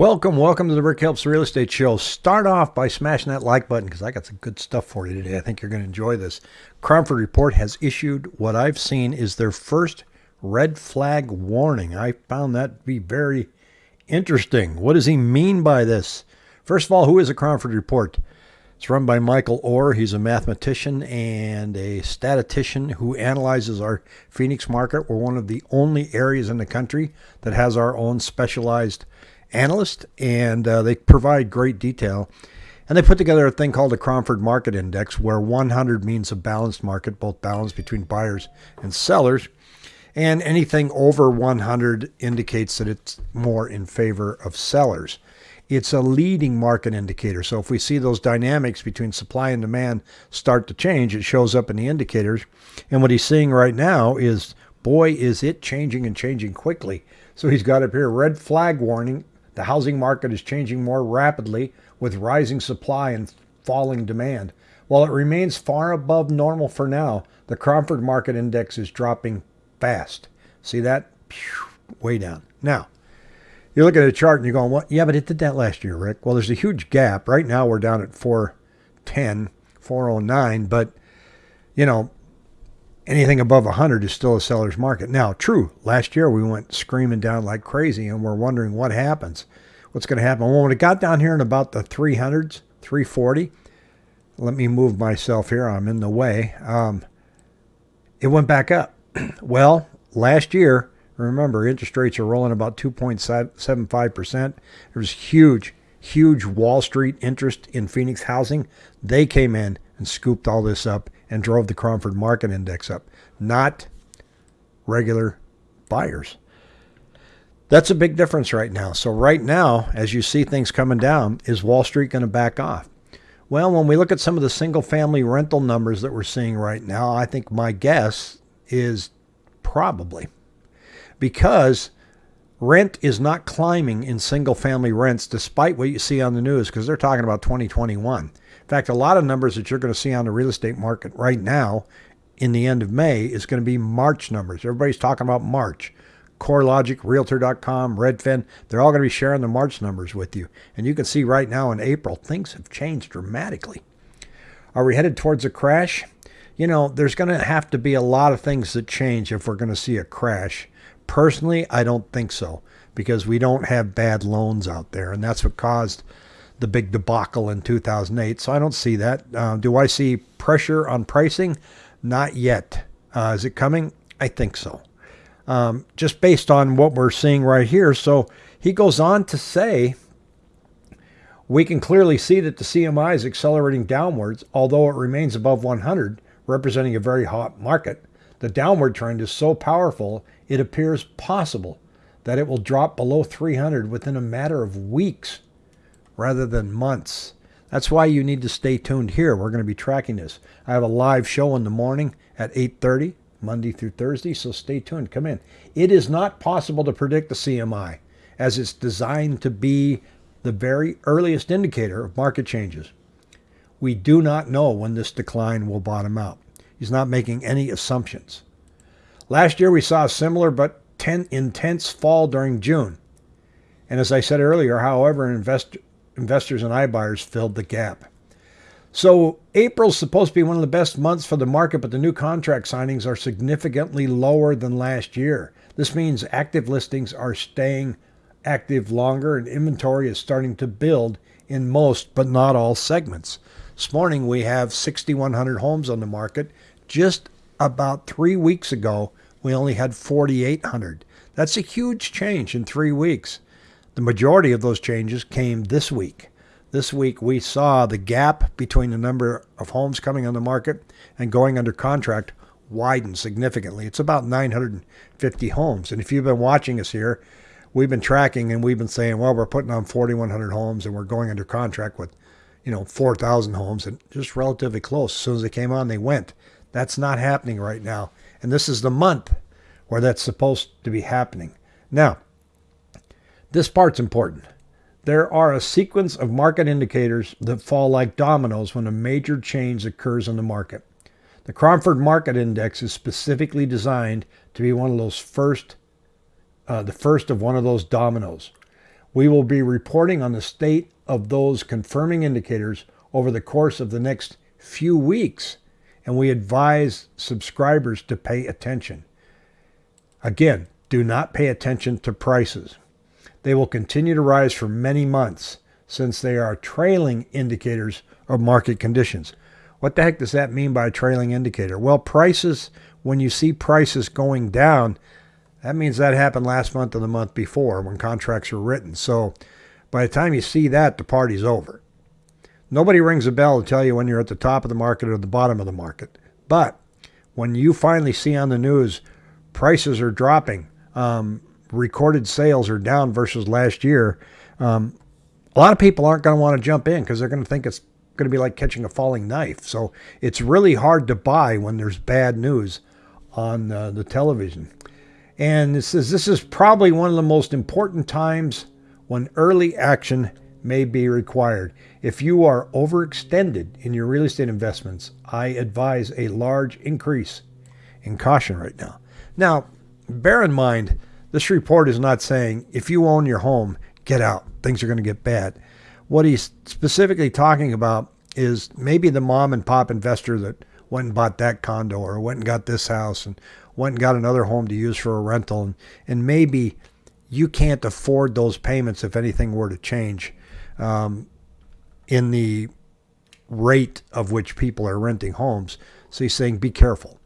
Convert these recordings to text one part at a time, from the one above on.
Welcome, welcome to the Rick Helps Real Estate Show. Start off by smashing that like button because I got some good stuff for you today. I think you're going to enjoy this. Cromford Report has issued what I've seen is their first red flag warning. I found that to be very interesting. What does he mean by this? First of all, who is a Cromford Report? It's run by Michael Orr. He's a mathematician and a statistician who analyzes our Phoenix market. We're one of the only areas in the country that has our own specialized analyst, and uh, they provide great detail. And they put together a thing called the Cromford Market Index, where 100 means a balanced market, both balanced between buyers and sellers. And anything over 100 indicates that it's more in favor of sellers it's a leading market indicator. So if we see those dynamics between supply and demand start to change, it shows up in the indicators. And what he's seeing right now is, boy, is it changing and changing quickly. So he's got up here red flag warning. The housing market is changing more rapidly with rising supply and falling demand. While it remains far above normal for now, the Cromford Market Index is dropping fast. See that? Way down. Now, you look at a chart and you're going, well, yeah, but it did that last year, Rick. Well, there's a huge gap. Right now we're down at 410, 409, but you know, anything above 100 is still a seller's market. Now, true, last year we went screaming down like crazy and we're wondering what happens. What's going to happen? Well, when it got down here in about the 300s, 340, let me move myself here. I'm in the way. Um, it went back up. well, last year Remember, interest rates are rolling about 2.75%. There was huge, huge Wall Street interest in Phoenix housing. They came in and scooped all this up and drove the Cromford Market Index up, not regular buyers. That's a big difference right now. So, right now, as you see things coming down, is Wall Street going to back off? Well, when we look at some of the single family rental numbers that we're seeing right now, I think my guess is probably because rent is not climbing in single family rents despite what you see on the news because they're talking about 2021. Fact, a lot of numbers that you're going to see on the real estate market right now in the end of May is going to be March numbers. Everybody's talking about March. CoreLogic, Realtor.com, Redfin, they're all going to be sharing the March numbers with you. And you can see right now in April, things have changed dramatically. Are we headed towards a crash? You know, there's going to have to be a lot of things that change if we're going to see a crash. Personally, I don't think so because we don't have bad loans out there, and that's what caused the big debacle in 2008. So I don't see that. Uh, do I see pressure on pricing? Not yet. Uh, is it coming? I think so. Um, just based on what we're seeing right here. So he goes on to say, we can clearly see that the CMI is accelerating downwards, although it remains above 100, representing a very hot market. The downward trend is so powerful, it appears possible that it will drop below 300 within a matter of weeks rather than months. That's why you need to stay tuned here. We're going to be tracking this. I have a live show in the morning at 8:30 Monday through Thursday, so stay tuned. Come in. It is not possible to predict the CMI as it's designed to be the very earliest indicator of market changes. We do not know when this decline will bottom out. He's not making any assumptions. Last year, we saw a similar but ten, intense fall during June. And as I said earlier, however, invest, investors and iBuyers filled the gap. So April's supposed to be one of the best months for the market, but the new contract signings are significantly lower than last year. This means active listings are staying active longer and inventory is starting to build in most, but not all segments. This morning we have 6,100 homes on the market, just about three weeks ago, we only had 4,800. That's a huge change in three weeks. The majority of those changes came this week. This week, we saw the gap between the number of homes coming on the market and going under contract widen significantly. It's about 950 homes. And if you've been watching us here, we've been tracking and we've been saying, well, we're putting on 4,100 homes and we're going under contract with, you know, 4,000 homes and just relatively close. As soon as they came on, they went. That's not happening right now. And this is the month where that's supposed to be happening. Now, this part's important. There are a sequence of market indicators that fall like dominoes when a major change occurs in the market. The Cromford Market Index is specifically designed to be one of those first, uh, the first of one of those dominoes. We will be reporting on the state of those confirming indicators over the course of the next few weeks, and we advise subscribers to pay attention. Again, do not pay attention to prices. They will continue to rise for many months since they are trailing indicators of market conditions. What the heck does that mean by a trailing indicator? Well, prices, when you see prices going down, that means that happened last month or the month before when contracts were written. So by the time you see that, the party's over. Nobody rings a bell to tell you when you're at the top of the market or the bottom of the market. But when you finally see on the news prices are dropping, um, recorded sales are down versus last year, um, a lot of people aren't going to want to jump in because they're going to think it's going to be like catching a falling knife. So it's really hard to buy when there's bad news on uh, the television. And it says this is probably one of the most important times when early action may be required. If you are overextended in your real estate investments, I advise a large increase in caution right now. Now, bear in mind, this report is not saying if you own your home, get out. Things are going to get bad. What he's specifically talking about is maybe the mom and pop investor that went and bought that condo or went and got this house and went and got another home to use for a rental. And, and maybe you can't afford those payments if anything were to change um, in the rate of which people are renting homes. So he's saying be careful.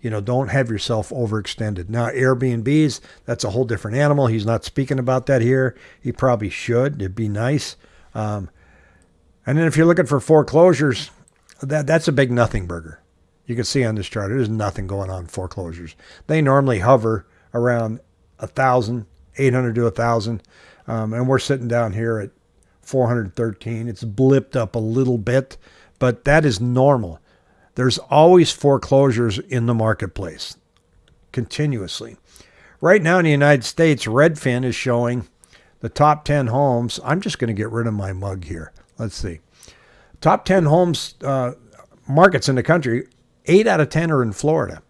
You know, don't have yourself overextended. Now, Airbnbs, that's a whole different animal. He's not speaking about that here. He probably should. It'd be nice. Um, and then if you're looking for foreclosures, that that's a big nothing burger. You can see on this chart, there's nothing going on foreclosures. They normally hover around a thousand, 800 to a thousand, um, and we're sitting down here at 413. It's blipped up a little bit, but that is normal. There's always foreclosures in the marketplace continuously. Right now in the United States, Redfin is showing the top 10 homes. I'm just going to get rid of my mug here. Let's see. Top 10 homes uh, markets in the country, 8 out of 10 are in Florida.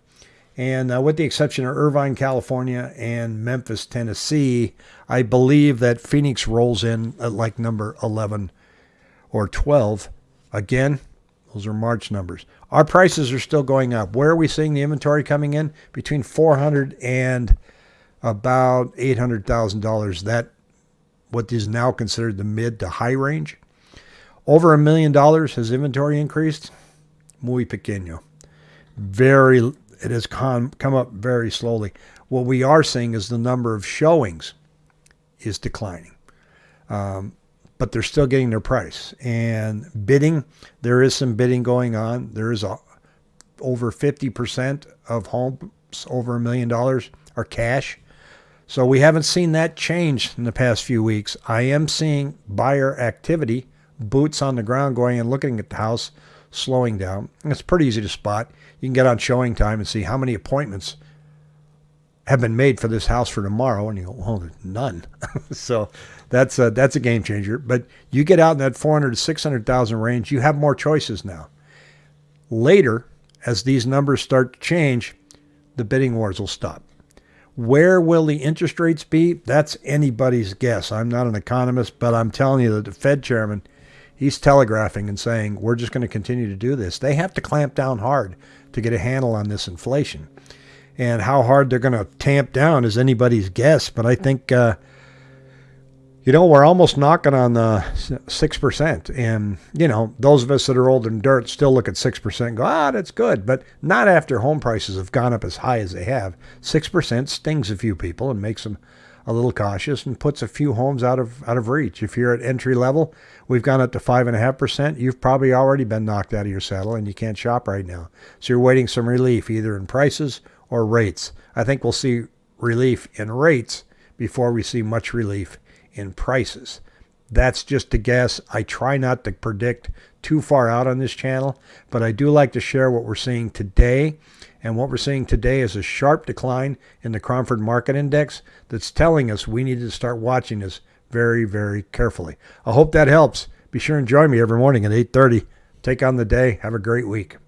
And uh, with the exception of Irvine, California, and Memphis, Tennessee, I believe that Phoenix rolls in at like number 11 or 12. Again, those are March numbers. Our prices are still going up. Where are we seeing the inventory coming in? Between 400 and about $800,000. That what is now considered the mid to high range. Over a million dollars has inventory increased. Muy pequeño. Very, it has come, come up very slowly. What we are seeing is the number of showings is declining. Um, but they're still getting their price. And bidding, there is some bidding going on. There is a, over 50% of homes over a million dollars are cash. So we haven't seen that change in the past few weeks. I am seeing buyer activity, boots on the ground going and looking at the house, slowing down. It's pretty easy to spot. You can get on showing time and see how many appointments have been made for this house for tomorrow, and you go, oh, none. so that's a, that's a game changer. But you get out in that 400 to 600,000 range, you have more choices now. Later, as these numbers start to change, the bidding wars will stop. Where will the interest rates be? That's anybody's guess. I'm not an economist, but I'm telling you that the Fed chairman, he's telegraphing and saying, we're just going to continue to do this. They have to clamp down hard to get a handle on this inflation and how hard they're going to tamp down is anybody's guess. But I think, uh, you know, we're almost knocking on the six percent, and you know, those of us that are old and dirt still look at six percent and go, ah, that's good, but not after home prices have gone up as high as they have. Six percent stings a few people and makes them a little cautious and puts a few homes out of out of reach. If you're at entry level, we've gone up to five and a half percent. You've probably already been knocked out of your saddle and you can't shop right now. So you're waiting some relief either in prices or rates. I think we'll see relief in rates before we see much relief in prices. That's just a guess. I try not to predict too far out on this channel, but I do like to share what we're seeing today. And what we're seeing today is a sharp decline in the Cromford Market Index that's telling us we need to start watching this very, very carefully. I hope that helps. Be sure and join me every morning at 8:30. Take on the day. Have a great week.